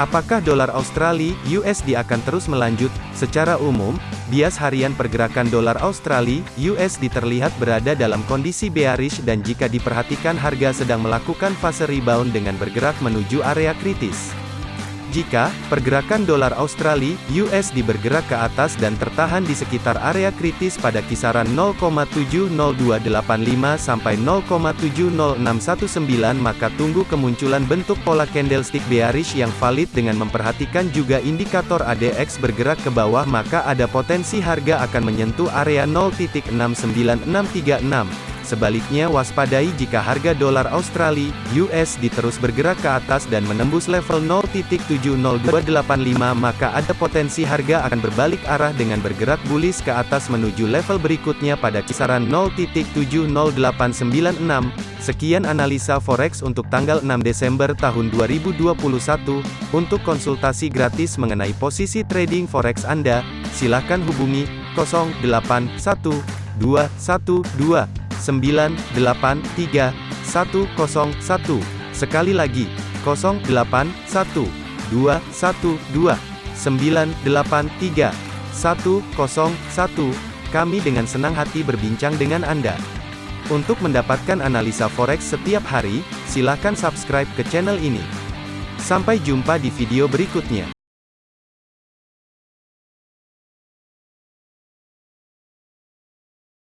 Apakah dolar Australia USD akan terus melanjut? Secara umum, bias harian pergerakan dolar Australia USD terlihat berada dalam kondisi bearish dan jika diperhatikan harga sedang melakukan fase rebound dengan bergerak menuju area kritis. Jika pergerakan dolar Australia (USD) bergerak ke atas dan tertahan di sekitar area kritis pada kisaran 0,70285 sampai 0,70619 maka tunggu kemunculan bentuk pola candlestick bearish yang valid dengan memperhatikan juga indikator ADX bergerak ke bawah maka ada potensi harga akan menyentuh area 0.69636 Sebaliknya waspadai jika harga dolar Australia (USD) terus bergerak ke atas dan menembus level 0.70285 maka ada potensi harga akan berbalik arah dengan bergerak bullish ke atas menuju level berikutnya pada kisaran 0.70896. Sekian analisa forex untuk tanggal 6 Desember tahun 2021. Untuk konsultasi gratis mengenai posisi trading forex Anda, silakan hubungi 081212 983 101. Sekali lagi, 081 212 983 101. Kami dengan senang hati berbincang dengan Anda. Untuk mendapatkan analisa forex setiap hari, silakan subscribe ke channel ini. Sampai jumpa di video berikutnya.